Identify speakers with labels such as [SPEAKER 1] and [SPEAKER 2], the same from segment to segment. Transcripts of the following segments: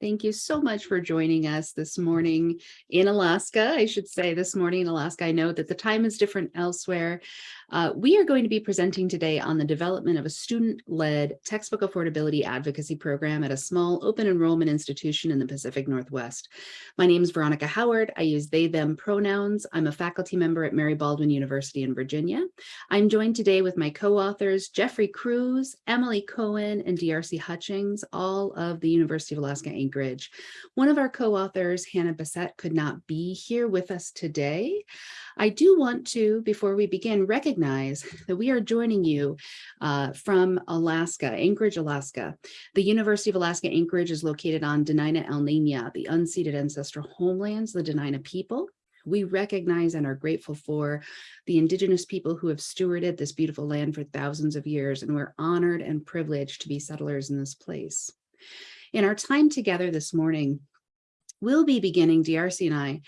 [SPEAKER 1] Thank you so much for joining us this morning in Alaska. I should say this morning in Alaska. I know that the time is different elsewhere. Uh, we are going to be presenting today on the development of a student-led textbook affordability advocacy program at a small open enrollment institution in the Pacific Northwest. My name is Veronica Howard. I use they, them pronouns. I'm a faculty member at Mary Baldwin University in Virginia. I'm joined today with my co-authors, Jeffrey Cruz, Emily Cohen, and DRC Hutchings, all of the University of Alaska Anchorage. One of our co-authors, Hannah Bassett, could not be here with us today. I do want to, before we begin, recognize that we are joining you uh, from Alaska, Anchorage, Alaska. The University of Alaska Anchorage is located on Dena'ina Elnena, the unceded ancestral homelands, the Dena'ina people. We recognize and are grateful for the indigenous people who have stewarded this beautiful land for thousands of years, and we're honored and privileged to be settlers in this place. In our time together this morning, we'll be beginning, DRC and I,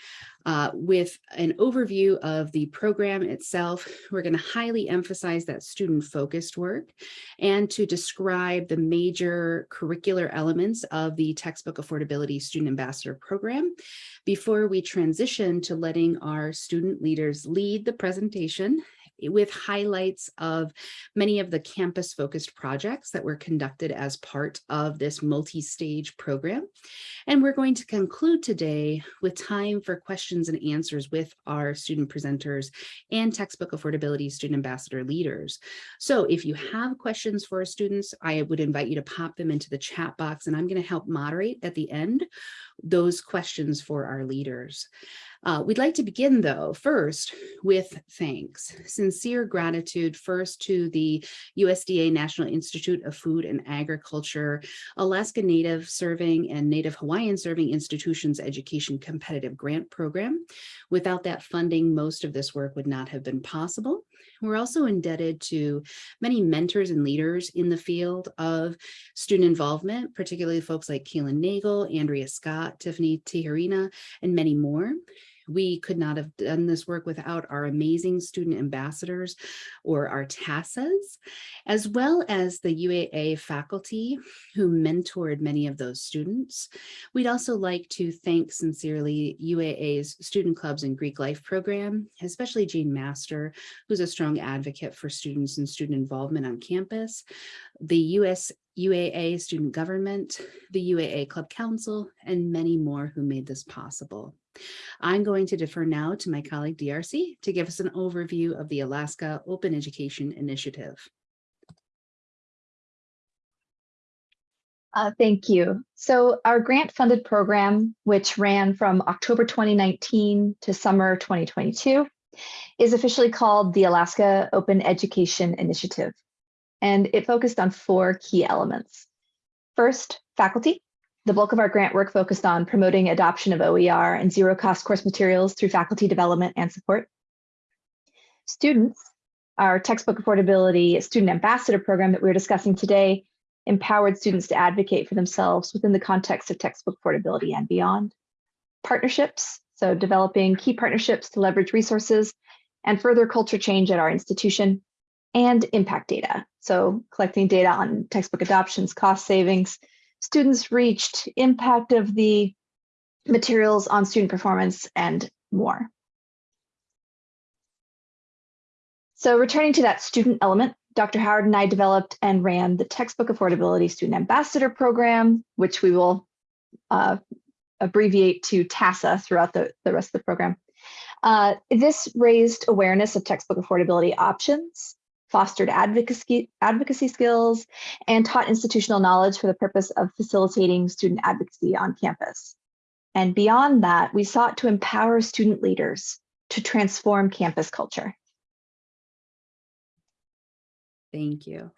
[SPEAKER 1] uh, with an overview of the program itself. We're going to highly emphasize that student-focused work and to describe the major curricular elements of the Textbook Affordability Student Ambassador Program before we transition to letting our student leaders lead the presentation with highlights of many of the campus focused projects that were conducted as part of this multi-stage program. And we're going to conclude today with time for questions and answers with our student presenters and textbook affordability student ambassador leaders. So if you have questions for our students, I would invite you to pop them into the chat box and I'm going to help moderate at the end those questions for our leaders. Uh, we'd like to begin, though, first with thanks. Sincere gratitude first to the USDA National Institute of Food and Agriculture, Alaska Native Serving and Native Hawaiian Serving Institutions Education Competitive Grant Program. Without that funding, most of this work would not have been possible. We're also indebted to many mentors and leaders in the field of student involvement, particularly folks like Keelan Nagel, Andrea Scott, Tiffany Tijerina, and many more. We could not have done this work without our amazing student ambassadors or our TASAs, as well as the UAA faculty who mentored many of those students. We'd also like to thank sincerely UAA's Student Clubs and Greek Life program, especially Jean Master, who's a strong advocate for students and student involvement on campus, the US UAA Student Government, the UAA Club Council, and many more who made this possible. I'm going to defer now to my colleague DRC to give us an overview of the Alaska Open Education Initiative.
[SPEAKER 2] Uh, thank you. So our grant funded program, which ran from October 2019 to summer 2022, is officially called the Alaska Open Education Initiative. And it focused on four key elements. First, faculty. The bulk of our grant work focused on promoting adoption of OER and zero cost course materials through faculty development and support. Students, our textbook affordability student ambassador program that we are discussing today empowered students to advocate for themselves within the context of textbook affordability and beyond. Partnerships, so developing key partnerships to leverage resources and further culture change at our institution, and impact data, so collecting data on textbook adoptions, cost savings, students reached, impact of the materials on student performance, and more. So returning to that student element, Dr. Howard and I developed and ran the Textbook Affordability Student Ambassador Program, which we will uh, abbreviate to TASA throughout the, the rest of the program. Uh, this raised awareness of textbook affordability options fostered advocacy, advocacy skills, and taught institutional knowledge for the purpose of facilitating student advocacy on campus. And beyond that, we sought to empower student leaders to transform campus culture.
[SPEAKER 1] Thank you.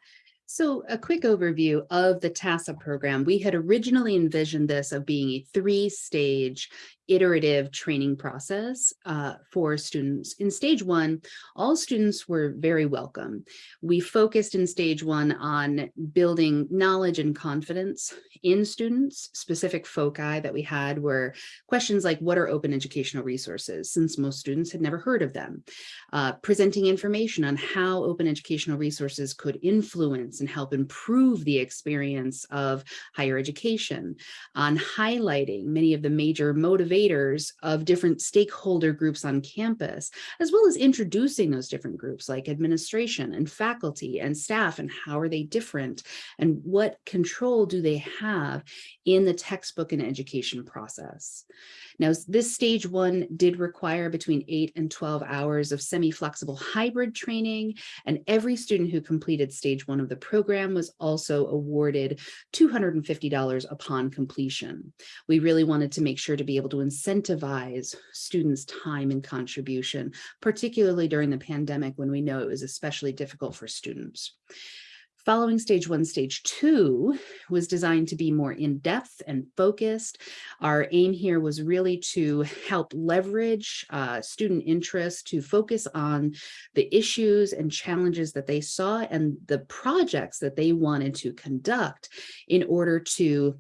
[SPEAKER 1] So a quick overview of the TASA program. We had originally envisioned this of being a three-stage iterative training process uh, for students. In stage one, all students were very welcome. We focused in stage one on building knowledge and confidence in students. Specific foci that we had were questions like, what are open educational resources? Since most students had never heard of them. Uh, presenting information on how open educational resources could influence and help improve the experience of higher education, on highlighting many of the major motivators of different stakeholder groups on campus, as well as introducing those different groups like administration and faculty and staff and how are they different and what control do they have in the textbook and education process. Now, this stage one did require between eight and 12 hours of semi-flexible hybrid training, and every student who completed stage one of the program was also awarded $250 upon completion. We really wanted to make sure to be able to incentivize students' time and contribution, particularly during the pandemic when we know it was especially difficult for students. Following stage one, stage two was designed to be more in-depth and focused. Our aim here was really to help leverage uh, student interest to focus on the issues and challenges that they saw and the projects that they wanted to conduct in order to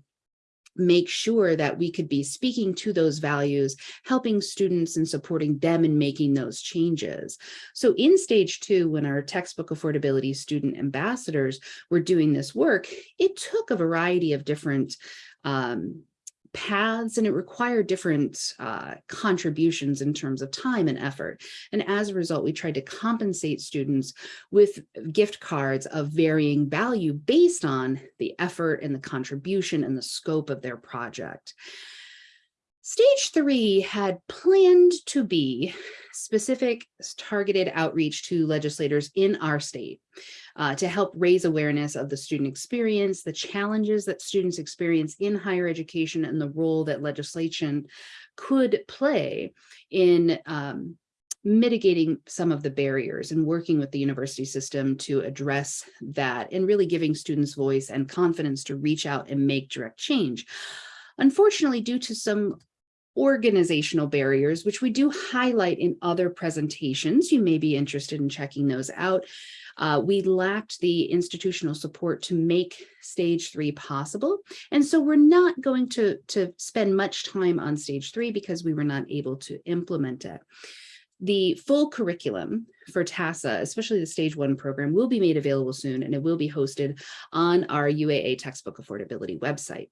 [SPEAKER 1] make sure that we could be speaking to those values, helping students and supporting them in making those changes. So in stage two, when our textbook affordability student ambassadors were doing this work, it took a variety of different um, paths and it required different uh, contributions in terms of time and effort. And as a result, we tried to compensate students with gift cards of varying value based on the effort and the contribution and the scope of their project. Stage three had planned to be specific targeted outreach to legislators in our state uh, to help raise awareness of the student experience, the challenges that students experience in higher education and the role that legislation could play in um, mitigating some of the barriers and working with the university system to address that and really giving students voice and confidence to reach out and make direct change. Unfortunately, due to some organizational barriers, which we do highlight in other presentations. You may be interested in checking those out. Uh, we lacked the institutional support to make stage three possible. And so we're not going to, to spend much time on stage three because we were not able to implement it. The full curriculum for TASA, especially the stage one program, will be made available soon and it will be hosted on our UAA textbook affordability website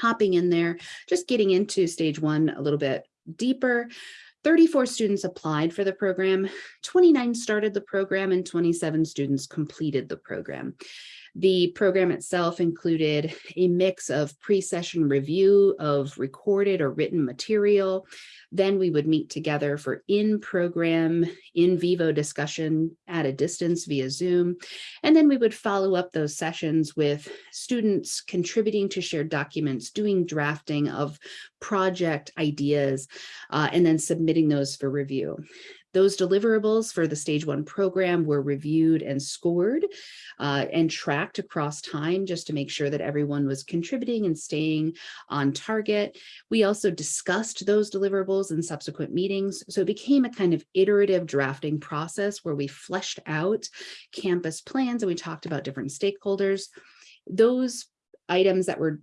[SPEAKER 1] hopping in there, just getting into stage one a little bit deeper. 34 students applied for the program, 29 started the program, and 27 students completed the program. The program itself included a mix of pre-session review of recorded or written material. Then we would meet together for in-program, in vivo discussion at a distance via Zoom. And then we would follow up those sessions with students contributing to shared documents, doing drafting of project ideas, uh, and then submitting those for review. Those deliverables for the stage one program were reviewed and scored uh, and tracked across time just to make sure that everyone was contributing and staying on target. We also discussed those deliverables in subsequent meetings. So it became a kind of iterative drafting process where we fleshed out campus plans and we talked about different stakeholders. Those items that were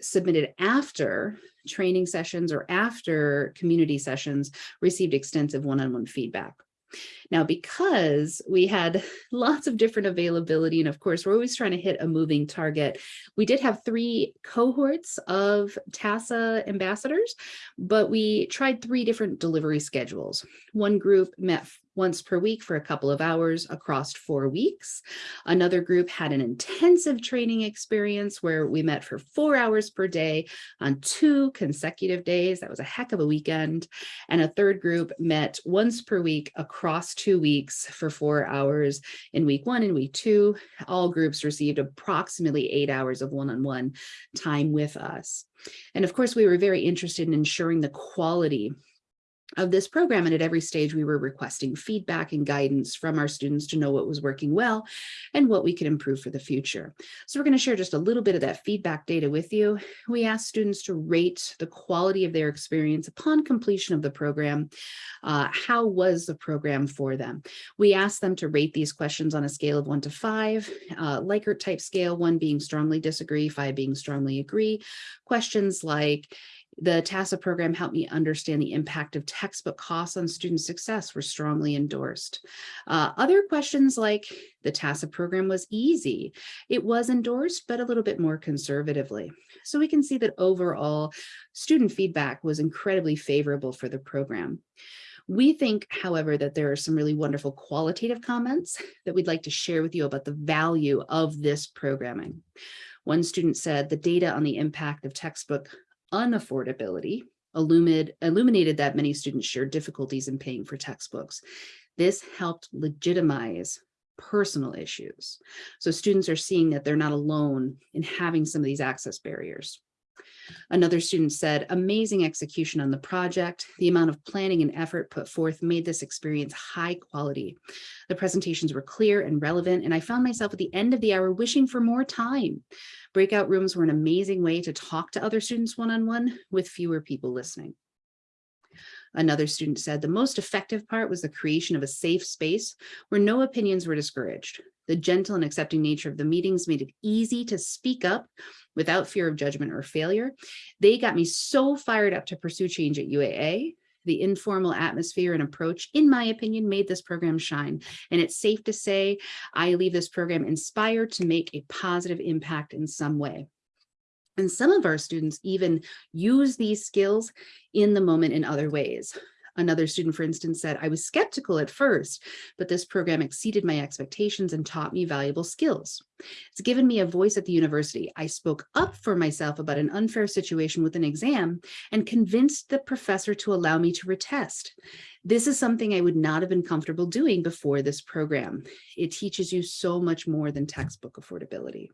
[SPEAKER 1] submitted after training sessions or after community sessions received extensive one-on-one -on -one feedback. Now, because we had lots of different availability, and of course, we're always trying to hit a moving target, we did have three cohorts of TASA ambassadors, but we tried three different delivery schedules. One group met once per week for a couple of hours across four weeks. Another group had an intensive training experience where we met for four hours per day on two consecutive days. That was a heck of a weekend. And a third group met once per week across two weeks for four hours in week one and week two. All groups received approximately eight hours of one-on-one -on -one time with us. And of course, we were very interested in ensuring the quality of this program. And at every stage, we were requesting feedback and guidance from our students to know what was working well and what we could improve for the future. So we're going to share just a little bit of that feedback data with you. We asked students to rate the quality of their experience upon completion of the program. Uh, how was the program for them? We asked them to rate these questions on a scale of one to five, uh, Likert type scale, one being strongly disagree, five being strongly agree. Questions like, The TASA program helped me understand the impact of textbook costs on student success were strongly endorsed. Uh, other questions like the TASA program was easy. It was endorsed, but a little bit more conservatively. So we can see that overall student feedback was incredibly favorable for the program. We think, however, that there are some really wonderful qualitative comments that we'd like to share with you about the value of this programming. One student said the data on the impact of textbook unaffordability illuminated, illuminated that many students share difficulties in paying for textbooks. This helped legitimize personal issues. So students are seeing that they're not alone in having some of these access barriers. Another student said, amazing execution on the project. The amount of planning and effort put forth made this experience high quality. The presentations were clear and relevant, and I found myself at the end of the hour wishing for more time. Breakout rooms were an amazing way to talk to other students one-on-one -on -one with fewer people listening. Another student said the most effective part was the creation of a safe space where no opinions were discouraged. The gentle and accepting nature of the meetings made it easy to speak up without fear of judgment or failure. They got me so fired up to pursue change at UAA. The informal atmosphere and approach, in my opinion, made this program shine. And it's safe to say I leave this program inspired to make a positive impact in some way. And some of our students even use these skills in the moment in other ways. Another student, for instance, said, I was skeptical at first, but this program exceeded my expectations and taught me valuable skills. It's given me a voice at the university. I spoke up for myself about an unfair situation with an exam and convinced the professor to allow me to retest. This is something I would not have been comfortable doing before this program. It teaches you so much more than textbook affordability.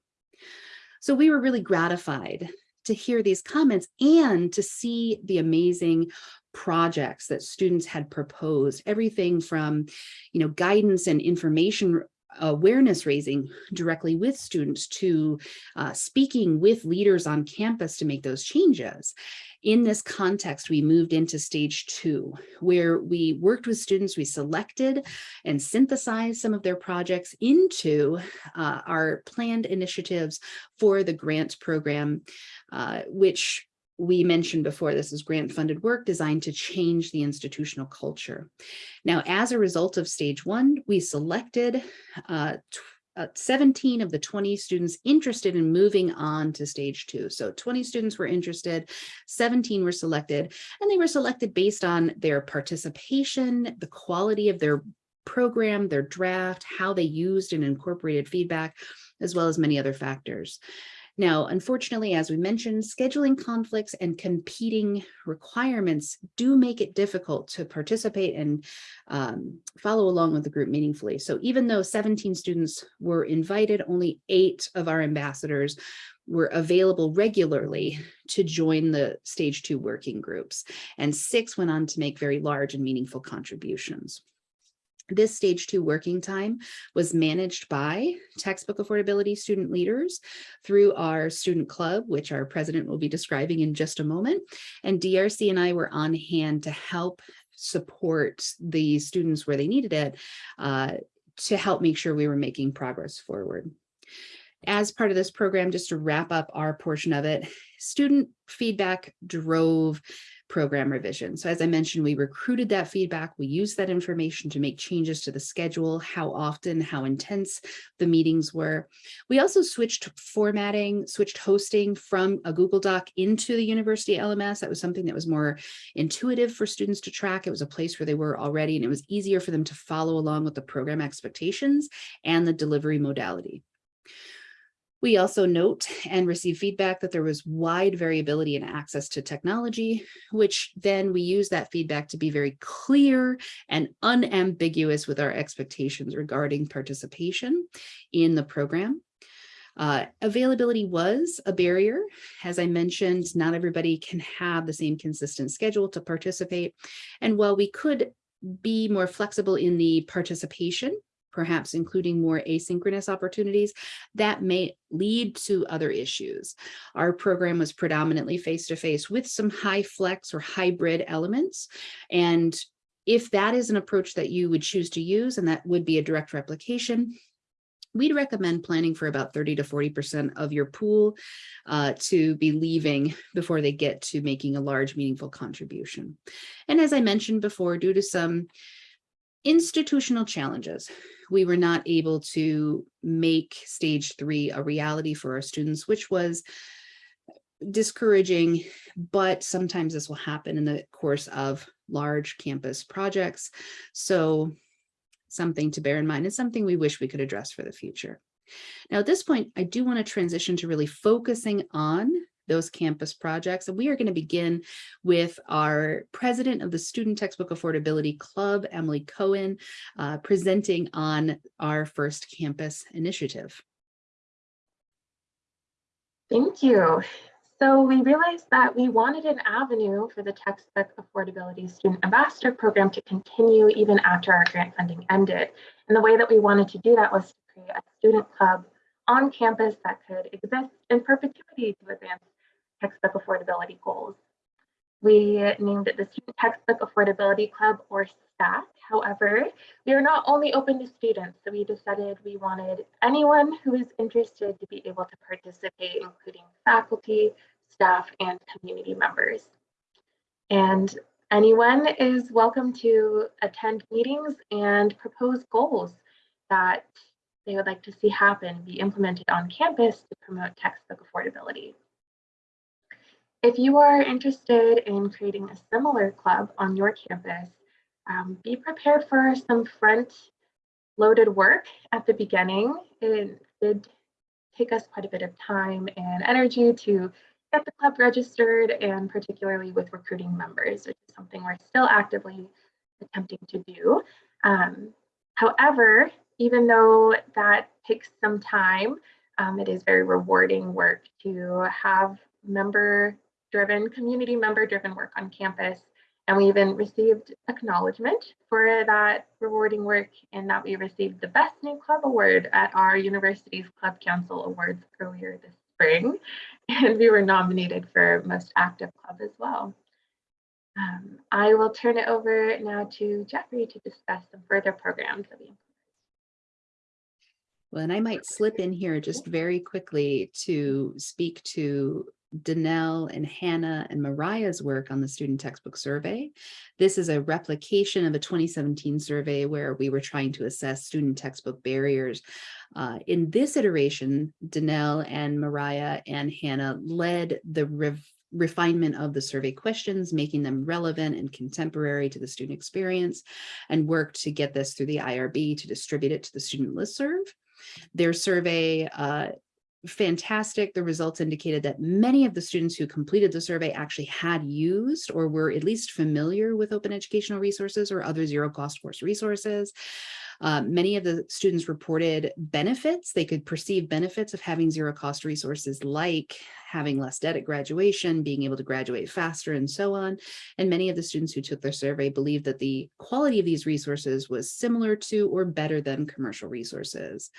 [SPEAKER 1] So we were really gratified to hear these comments and to see the amazing projects that students had proposed, everything from, you know, guidance and information awareness raising directly with students to uh, speaking with leaders on campus to make those changes. In this context, we moved into stage two, where we worked with students, we selected and synthesized some of their projects into uh, our planned initiatives for the grant program, uh, which we mentioned before, this is grant funded work designed to change the institutional culture. Now, as a result of stage one, we selected uh, uh, 17 of the 20 students interested in moving on to stage two. So 20 students were interested, 17 were selected, and they were selected based on their participation, the quality of their program, their draft, how they used and incorporated feedback, as well as many other factors. Now, unfortunately, as we mentioned, scheduling conflicts and competing requirements do make it difficult to participate and um, follow along with the group meaningfully. So even though 17 students were invited, only eight of our ambassadors were available regularly to join the stage two working groups, and six went on to make very large and meaningful contributions. This stage two working time was managed by textbook affordability student leaders through our student club, which our president will be describing in just a moment. And DRC and I were on hand to help support the students where they needed it uh, to help make sure we were making progress forward. As part of this program, just to wrap up our portion of it, student feedback drove program revision. So as I mentioned, we recruited that feedback. We used that information to make changes to the schedule, how often, how intense the meetings were. We also switched formatting, switched hosting from a Google Doc into the university LMS. That was something that was more intuitive for students to track. It was a place where they were already, and it was easier for them to follow along with the program expectations and the delivery modality. We also note and receive feedback that there was wide variability in access to technology, which then we use that feedback to be very clear and unambiguous with our expectations regarding participation in the program. Uh, availability was a barrier. As I mentioned, not everybody can have the same consistent schedule to participate. And while we could be more flexible in the participation, perhaps including more asynchronous opportunities, that may lead to other issues. Our program was predominantly face-to-face -face with some HyFlex or hybrid elements. And if that is an approach that you would choose to use, and that would be a direct replication, we'd recommend planning for about 30 to 40% of your pool uh, to be leaving before they get to making a large meaningful contribution. And as I mentioned before, due to some institutional challenges, we were not able to make stage three a reality for our students, which was discouraging, but sometimes this will happen in the course of large campus projects. So something to bear in mind and something we wish we could address for the future. Now, at this point, I do want to transition to really focusing on those campus projects. And we are going to begin with our president of the Student Textbook Affordability Club, Emily Cohen, uh, presenting on our first campus initiative.
[SPEAKER 3] Thank you. So we realized that we wanted an avenue for the textbook affordability student ambassador program to continue even after our grant funding ended. And the way that we wanted to do that was to create a student club on campus that could exist in perpetuity to advance textbook affordability goals. We named it the Student Textbook Affordability Club or STAC. However, we are not only open to students, so we decided we wanted anyone who is interested to be able to participate, including faculty, staff, and community members. And anyone is welcome to attend meetings and propose goals that they would like to see happen be implemented on campus to promote textbook affordability. If you are interested in creating a similar club on your campus, um, be prepared for some front loaded work at the beginning. It did take us quite a bit of time and energy to get the club registered and particularly with recruiting members, which is something we're still actively attempting to do. Um, however, even though that takes some time, um, it is very rewarding work to have member driven, community member driven work on campus. And we even received acknowledgement for that rewarding work and that we received the Best New Club Award at our university's Club Council Awards earlier this spring. And we were nominated for Most Active Club as well. Um, I will turn it over now to Jeffrey to discuss some further programs that we
[SPEAKER 1] well, and I might slip in here just very quickly to speak to Danelle and Hannah and Mariah's work on the student textbook survey. This is a replication of a 2017 survey where we were trying to assess student textbook barriers. Uh, in this iteration, Danelle and Mariah and Hannah led the refinement of the survey questions, making them relevant and contemporary to the student experience, and worked to get this through the IRB to distribute it to the student listserv. Their survey uh, fantastic. The results indicated that many of the students who completed the survey actually had used or were at least familiar with open educational resources or other zero cost course resources. Uh, many of the students reported benefits. They could perceive benefits of having zero cost resources like having less debt at graduation, being able to graduate faster and so on. And many of the students who took their survey believed that the quality of these resources was similar to or better than commercial resources.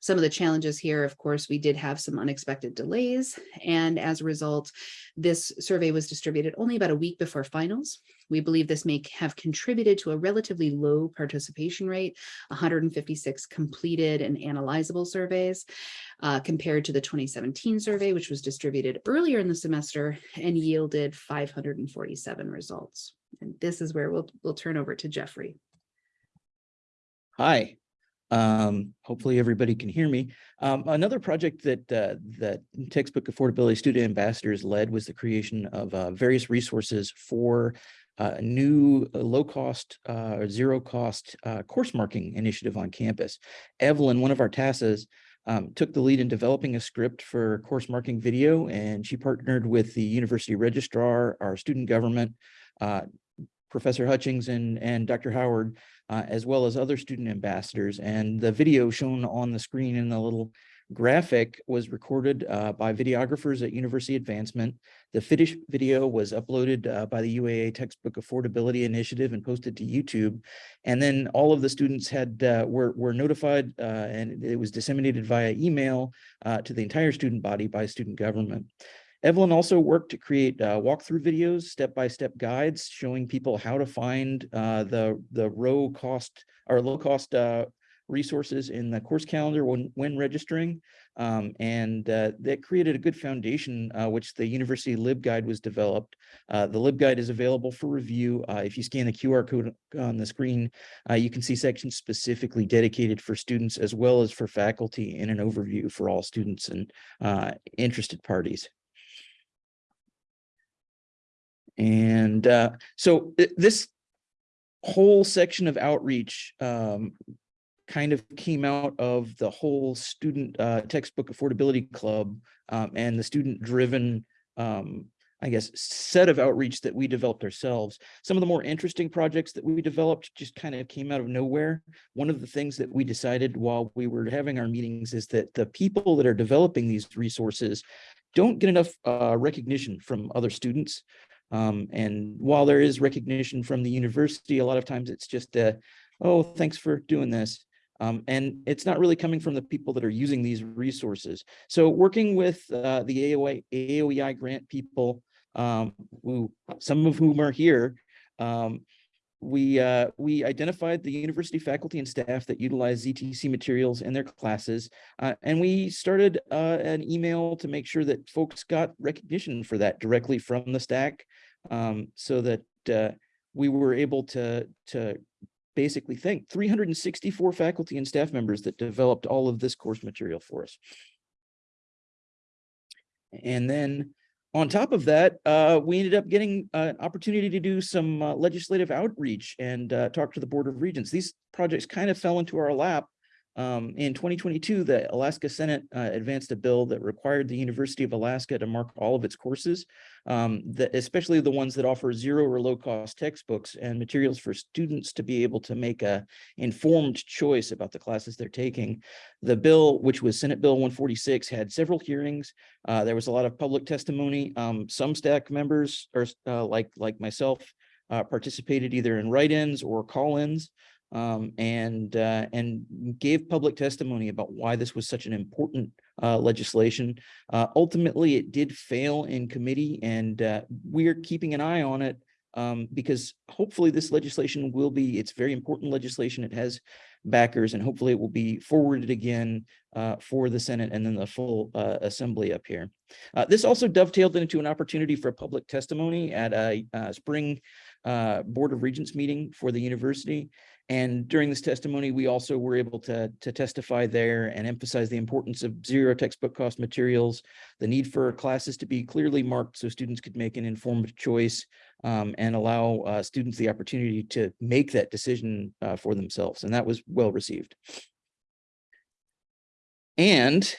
[SPEAKER 1] Some of the challenges here, of course, we did have some unexpected delays. And as a result, this survey was distributed only about a week before finals. We believe this may have contributed to a relatively low participation rate, 156 completed and analyzable surveys, uh, compared to the 2017 survey, which was distributed earlier in the semester and yielded 547 results. And this is where we'll, we'll turn over to Jeffrey.
[SPEAKER 4] Hi, um, hopefully everybody can hear me. Um, another project that uh, that textbook affordability student ambassadors led was the creation of uh, various resources for uh, a new uh, low cost, uh, zero cost uh, course marking initiative on campus. Evelyn, one of our TASAs, um, took the lead in developing a script for course marking video, and she partnered with the university registrar, our student government, Professor Hutchings and, and Dr. Howard, uh, as well as other student ambassadors. And the video shown on the screen in the little graphic was recorded uh, by videographers at University Advancement. The finished video was uploaded uh, by the UAA Textbook Affordability Initiative and posted to YouTube. And then all of the students had uh, were, were notified uh, and it was disseminated via email uh, to the entire student body by student government. Evelyn also worked to create uh, walkthrough videos, step-by-step -step guides showing people how to find uh, the, the low cost or low cost uh, resources in the course calendar when, when registering. Um, and uh, that created a good foundation, uh, which the University LibGuide was developed. Uh, the LibGuide is available for review. If you scan the QR code on the screen, you can see sections specifically dedicated for students as well as for faculty in an overview for all students and interested parties. And uh, so th- this whole section of outreach um, kind of came out of the whole student uh, textbook affordability club um, and the student driven um, I guess, set of outreach that we developed ourselves. Some of the more interesting projects that we developed just kind of came out of nowhere. One of the things that we decided while we were having our meetings is that the people that are developing these resources don't get enough uh, recognition from other students. Um, and while there is recognition from the university, a lot of times it's just, uh, oh, thanks for doing this. Um, and it's not really coming from the people that are using these resources. So working with uh, the AOI, AOEI grant people, um, who some of whom are here, um, we uh, we identified the university faculty and staff that utilize ZTC materials in their classes, uh, and we started uh, an email to make sure that folks got recognition for that directly from the STAC, um, so that uh, we were able to to basically thank 364 faculty and staff members that developed all of this course material for us. And then on top of that, uh, we ended up getting uh, an opportunity to do some uh, legislative outreach and uh, talk to the Board of Regents. These projects kind of fell into our lap. Um, in 2022, the Alaska Senate uh, advanced a bill that required the University of Alaska to mark all of its courses, um, especially the ones that offer zero or low cost textbooks and materials for students to be able to make a informed choice about the classes they're taking. The bill, which was Senate Bill 146, had several hearings. Uh, there was a lot of public testimony. Um, some staff members, or uh, like like myself, uh, participated either in write-ins or call-ins um, and uh, and gave public testimony about why this was such an important uh, legislation. Uh, ultimately, it did fail in committee, and uh, we're keeping an eye on it um, because hopefully this legislation will be. It's very important legislation. It has backers, and hopefully it will be forwarded again uh, for the Senate and then the full uh, assembly up here. this also dovetailed into an opportunity for public testimony at a spring Board of Regents meeting for the university. And during this testimony, we also were able to, to testify there and emphasize the importance of zero textbook cost materials, the need for classes to be clearly marked so students could make an informed choice um, and allow uh, students the opportunity to make that decision uh, for themselves. And that was well received. And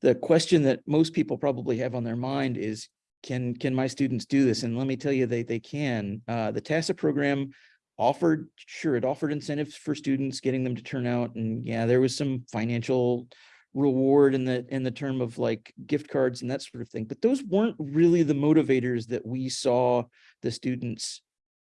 [SPEAKER 4] the question that most people probably have on their mind is, can can my students do this? And let me tell you, they, they can. Uh, the TASA program offered, sure, it offered incentives for students, getting them to turn out. And yeah, there was some financial reward in the in the term of like gift cards and that sort of thing. But those weren't really the motivators that we saw the students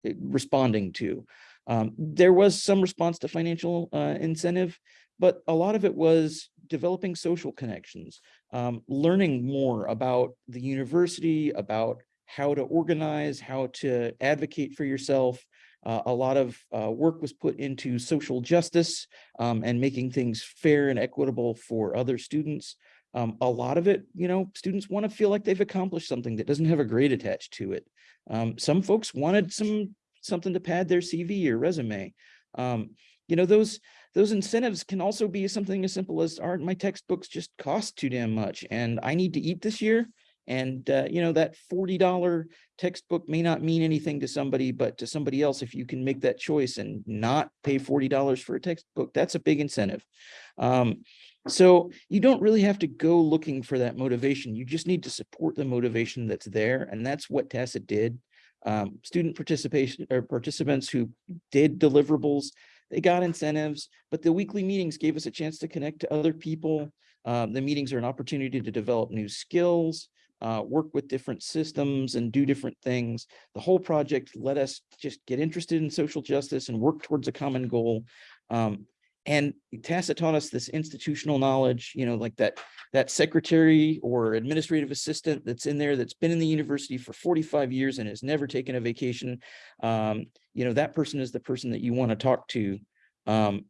[SPEAKER 4] eh, responding to. Um, there was some response to financial uh, incentive, but a lot of it was developing social connections, um, learning more about the university, about how to organize, how to advocate for yourself, uh, a lot of uh, work was put into social justice um, and making things fair and equitable for other students. Um, a lot of it, you know, students want to feel like they've accomplished something that doesn't have a grade attached to it. Um, some folks wanted some something to pad their CV or resume. Um, you know, those those incentives can also be something as simple as aren't my textbooks just cost too damn much and I need to eat this year and, uh, you know, that $40 textbook may not mean anything to somebody, but to somebody else, if you can make that choice and not pay $40 for a textbook, that's a big incentive. Um, so you don't really have to go looking for that motivation. You just need to support the motivation that's there. And that's what TASA did. Um, student participation or participants who did deliverables, they got incentives, but the weekly meetings gave us a chance to connect to other people. Um, the meetings are an opportunity to develop new skills uh, work with different systems and do different things. The whole project let us just get interested in social justice and work towards a common goal. Um, and TASA taught us this institutional knowledge, you know, like that, that secretary or administrative assistant that's in there that's been in the university for 45 years and has never taken a vacation. Um, you know, that person is the person that you want to talk to. Um,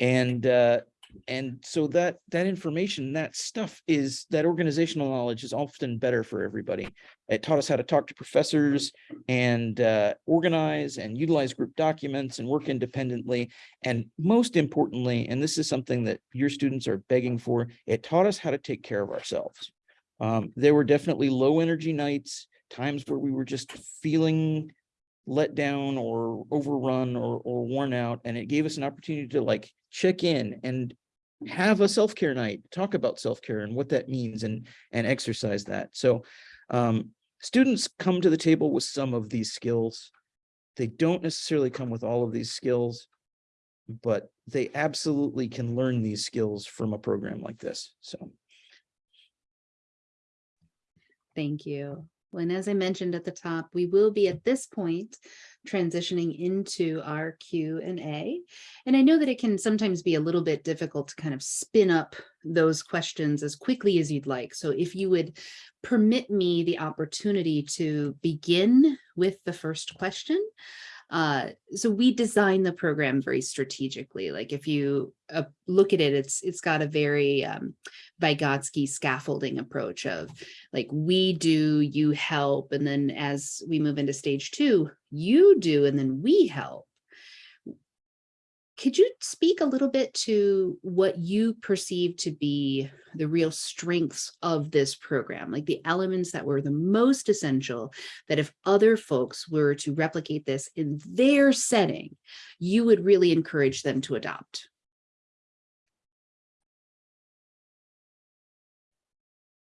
[SPEAKER 4] And, uh, and so that, that information, that stuff is, that organizational knowledge is often better for everybody. It taught us how to talk to professors and, uh, organize and utilize group documents and work independently. And most importantly, and this is something that your students are begging for, it taught us how to take care of ourselves. Um, there were definitely low energy nights, times where we were just feeling let down or overrun or, or worn out. And it gave us an opportunity to like check in and have a self-care night, talk about self-care and what that means and, and exercise that. So um, students come to the table with some of these skills. They don't necessarily come with all of these skills, but they absolutely can learn these skills from a program like this. So.
[SPEAKER 1] Thank you. And as I mentioned at the top, we will be at this point transitioning into our Q and A. And I know that it can sometimes be a little bit difficult to kind of spin up those questions as quickly as you'd like. So if you would permit me the opportunity to begin with the first question, uh, so we design the program very strategically. Like if you uh, look at it, it's it's got a very um, Vygotsky scaffolding approach of like we do, you help, and then as we move into stage two, you do, and then we help. Could you speak a little bit to what you perceive to be the real strengths of this program, like the elements that were the most essential, that if other folks were to replicate this in their setting, you would really encourage them to adopt?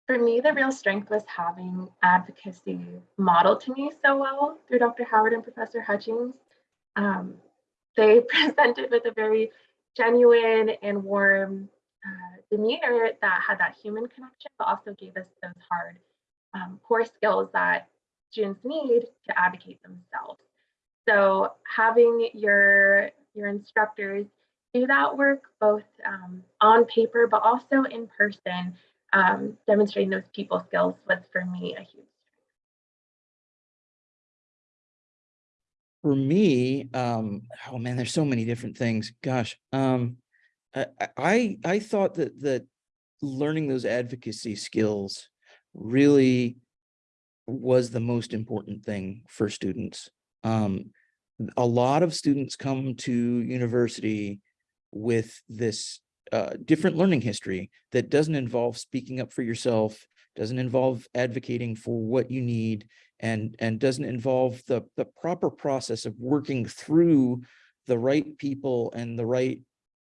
[SPEAKER 3] For me, the real strength was having advocacy modeled to me so well through Dr. Howard and Professor Hutchings. Um, they presented with a very genuine and warm uh, demeanor that had that human connection, but also gave us those hard um, core skills that students need to advocate themselves. So having your, your instructors do that work both um, on paper, but also in person, um, demonstrating those people skills was for me a huge
[SPEAKER 4] For me, um, oh man, there's so many different things. Gosh, um, I, I, thought that, that learning those advocacy skills really was the most important thing for students. Um, a lot of students come to university with this uh, different learning history that doesn't involve speaking up for yourself, doesn't involve advocating for what you need, and, and doesn't involve the, the proper process of working through the right people and the right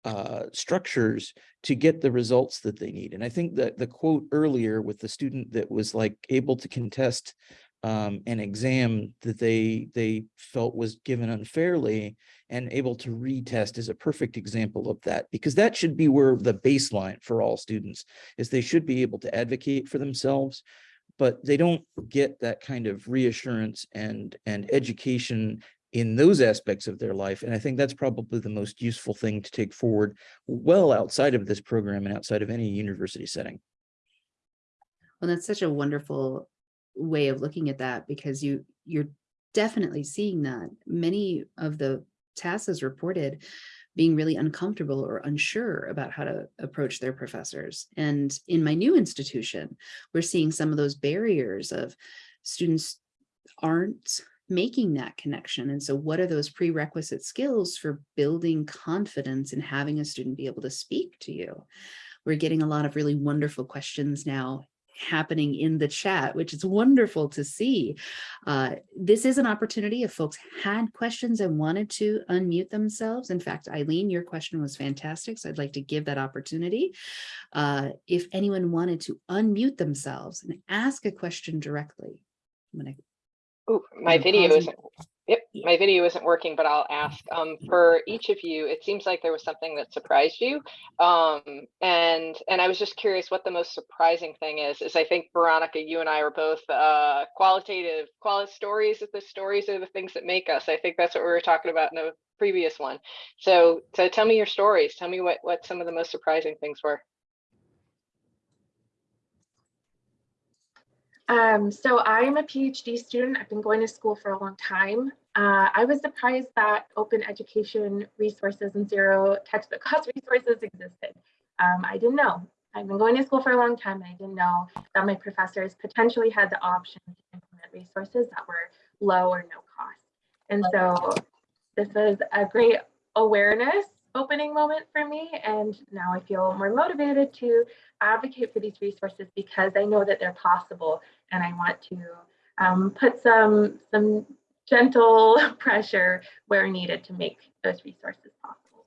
[SPEAKER 4] uh, structures to get the results that they need. And I think that the quote earlier with the student that was like able to contest um, an exam that they they felt was given unfairly and able to retest is a perfect example of that because that should be where the baseline for all students is they should be able to advocate for themselves but they don't get that kind of reassurance and and education in those aspects of their life and i think that's probably the most useful thing to take forward well outside of this program and outside of any university setting.
[SPEAKER 1] Well that's such a wonderful way of looking at that because you you're definitely seeing that many of the TASs reported being really uncomfortable or unsure about how to approach their professors. And in my new institution, we're seeing some of those barriers of students aren't making that connection. And so what are those prerequisite skills for building confidence and having a student be able to speak to you? We're getting a lot of really wonderful questions now happening in the chat, which is wonderful to see. Uh, this is an opportunity if folks had questions and wanted to unmute themselves. In fact, Eileen, your question was fantastic, so I'd like to give that opportunity. Uh, if anyone wanted to unmute themselves and ask a question directly, I'm gonna
[SPEAKER 5] Ooh, my video isn't, yep, my video isn't working, but I'll ask, um, for each of you, it seems like there was something that surprised you. Um, and, and I was just curious what the most surprising thing is, is I think Veronica, you and I are both, uh, qualitative, quality stories, of the stories are the things that make us. I think that's what we were talking about in the previous one. So, so tell me your stories. Tell me what, what some of the most surprising things were.
[SPEAKER 3] Um, so I'm a PhD student. I've been going to school for a long time. uh, I was surprised that open education resources and zero textbook cost resources existed. Um, I didn't know. I've been going to school for a long time. And I didn't know that my professors potentially had the option to implement resources that were low or no cost. And so this was a great awareness opening moment for me. And now I feel more motivated to advocate for these resources because I know that they're possible and I want to um, put some, some gentle pressure where needed to make those resources possible.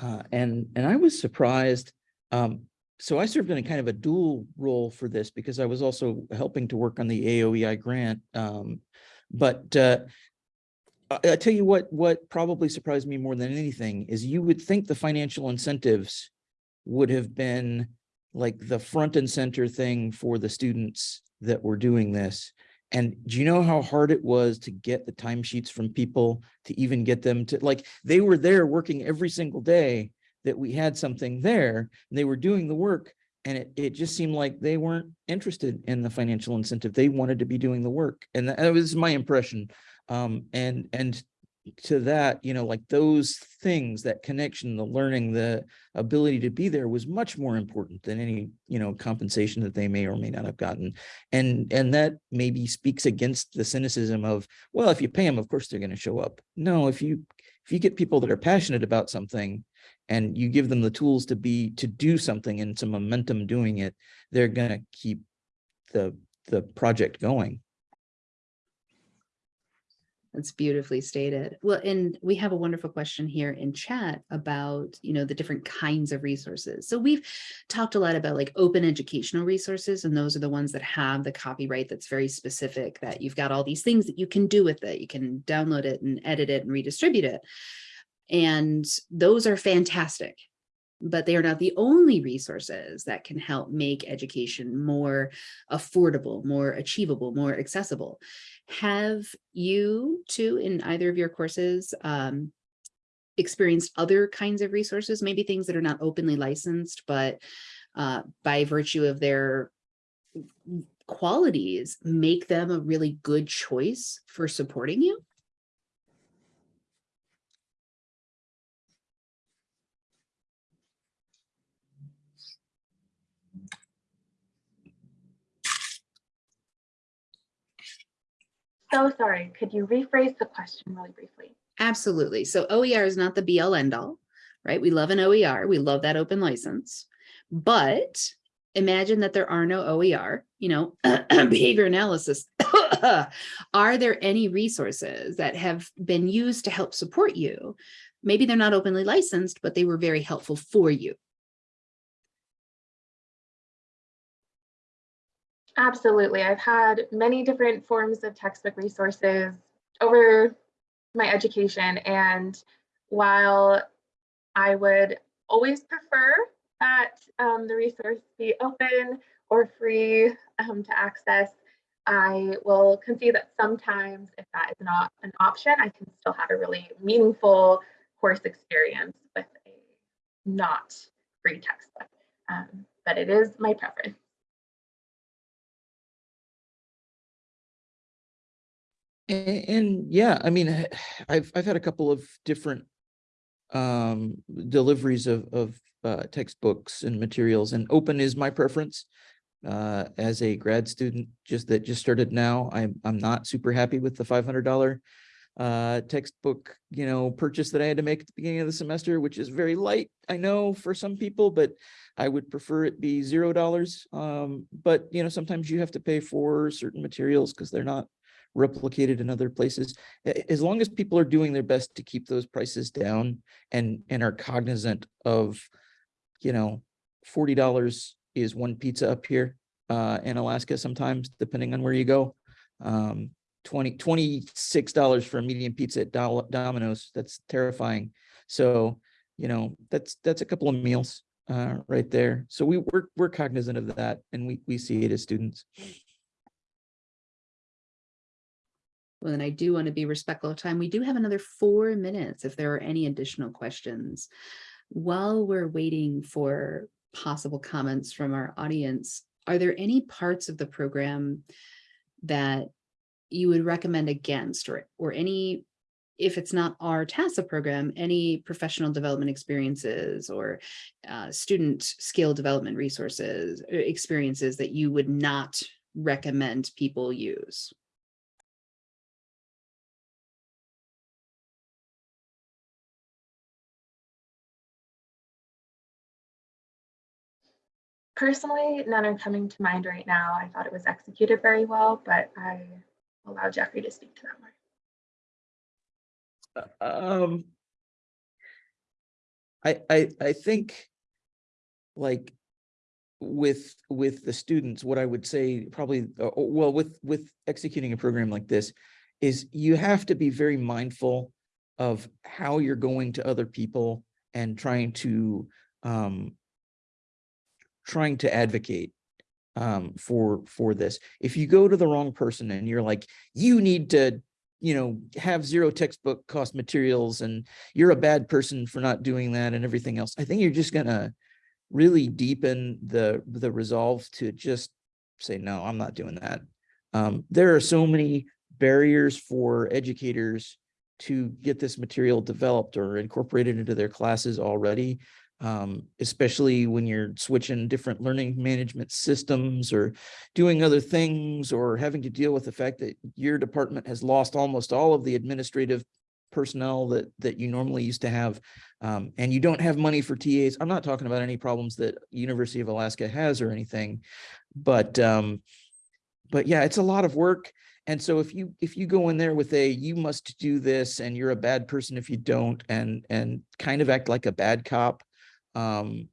[SPEAKER 4] Uh, and, and I was surprised. Um, so I served in a kind of a dual role for this because I was also helping to work on the AOEI grant. Um, but uh, I, tell you what, what probably surprised me more than anything is you would think the financial incentives would have been like the front and center thing for the students that were doing this. And do you know how hard it was to get the timesheets from people to even get them to like, they were there working every single day that we had something there and they were doing the work and it, it just seemed like they weren't interested in the financial incentive. They wanted to be doing the work. And that was my impression. Um, and, and to that, you know, like those things, that connection, the learning, the ability to be there was much more important than any, you know, compensation that they may or may not have gotten. And, and that maybe speaks against the cynicism of, well, if you pay them, of course they're going to show up. No, if you, if you get people that are passionate about something and you give them the tools to be, to do something and some momentum doing it, they're going to keep the, the project going.
[SPEAKER 1] That's beautifully stated. Well, and we have a wonderful question here in chat about, you know, the different kinds of resources. So we've talked a lot about like open educational resources, and those are the ones that have the copyright that's very specific, that you've got all these things that you can do with it. You can download it and edit it and redistribute it. And those are fantastic but they are not the only resources that can help make education more affordable, more achievable, more accessible. Have you two, in either of your courses, um, experienced other kinds of resources, maybe things that are not openly licensed, but uh, by virtue of their qualities, make them a really good choice for supporting you?
[SPEAKER 3] So sorry, could you rephrase the question really briefly?
[SPEAKER 1] Absolutely. So OER is not the all end all, right? We love an OER. We love that open license. But imagine that there are no OER, you know, behavior analysis. are there any resources that have been used to help support you? Maybe they're not openly licensed, but they were very helpful for you.
[SPEAKER 3] Absolutely. I've had many different forms of textbook resources over my education. And while I would always prefer that um, the resource be open or free um, to access, I will concede that sometimes if that is not an option, I can still have a really meaningful course experience with a not free textbook. Um, but it is my preference.
[SPEAKER 4] And, and yeah, I mean, I've, I've had a couple of different um, deliveries of, of uh, textbooks and materials and open is my preference. Uh, as a grad student just that just started now, I'm, I'm not super happy with the $500 uh, textbook, you know, purchase that I had to make at the beginning of the semester, which is very light, I know for some people, but I would prefer it be zero dollars. Um, but you know, sometimes you have to pay for certain materials because they're not replicated in other places. As long as people are doing their best to keep those prices down and, and are cognizant of, you know, $40 is one pizza up here uh, in Alaska sometimes, depending on where you go. Um, 20, $26 for a medium pizza at Domino's. That's terrifying. So, you know, that's, that's a couple of meals uh, right there. So we, we're, we're cognizant of that and we, we see it as students.
[SPEAKER 1] Well, then I do want to be respectful of time. We do have another four minutes if there are any additional questions. While we're waiting for possible comments from our audience, are there any parts of the program that you would recommend against or, or any, if it's not our TASA program, any professional development experiences or uh, student skill development resources, experiences that you would not recommend people use?
[SPEAKER 3] Personally, none are coming to mind right now. I thought it was executed very well, but I allow Jeffrey to speak to that more.
[SPEAKER 4] Um. I, I, I think. Like. With, with the students, what I would say probably, uh, uh, well, with, with executing a program like this. Is you have to be very mindful of how you're going to other people and trying to, um. Trying to advocate um, for, for this. If you go to the wrong person and you're like, you need to you know, have zero textbook cost materials and you're a bad person for not doing that and everything else. I think you're just gonna really deepen the, the resolve to just say, no, I'm not doing that. Um, there are so many barriers for educators to get this material developed or incorporated into their classes already. Um, especially when you're switching different learning management systems or doing other things or having to deal with the fact that your department has lost almost all of the administrative personnel that that you normally used to have um, and you don't have money for TAs. I'm not talking about any problems that University of Alaska has or anything, but um, but yeah, it's a lot of work. And so if you if you go in there with a you must do this and you're a bad person if you don't and and kind of act like a bad cop, um,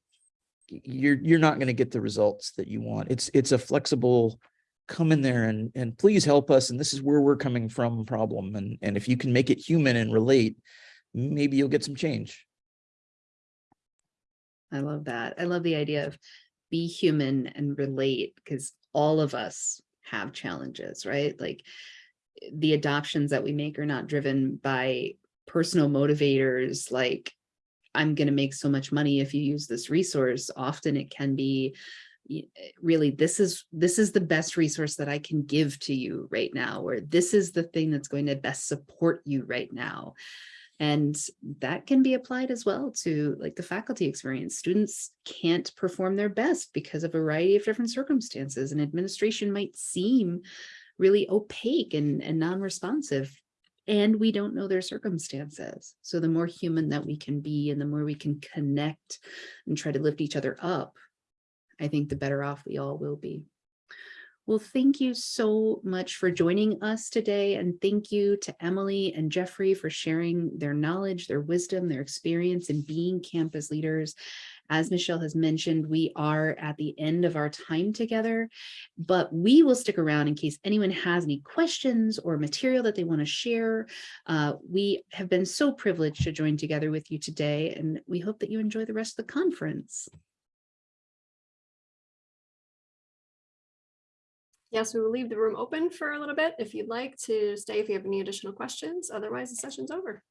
[SPEAKER 4] you're you're not going to get the results that you want. It's it's a flexible come in there and and please help us and this is where we're coming from problem and and if you can make it human and relate maybe you'll get some change
[SPEAKER 1] I love that. I love the idea of be human and relate because all of us have challenges, right? Like the adoptions that we make are not driven by personal motivators like I'm going to make so much money if you use this resource. Often it can be eh, really this is this is the best resource that I can give to you right now or this is the thing that's going to best support you right now. And that can be applied as well to like the faculty experience. Students can't perform their best because of a variety of different circumstances and administration might seem really opaque and, and non-responsive and we don't know their circumstances. So the more human that we can be and the more we can connect and try to lift each other up, I think the better off we all will be. Well, thank you so much for joining us today. And thank you to Emily and Jeffrey for sharing their knowledge, their wisdom, their experience in being campus leaders. As Michelle has mentioned, we are at the end of our time together, but we will stick around in case anyone has any questions or material that they want to share. Uh, we have been so privileged to join together with you today, and we hope that you enjoy the rest of the conference.
[SPEAKER 6] Yes, we will leave the room open for a little bit if you'd like to stay if you have any additional questions. Otherwise, the session's over.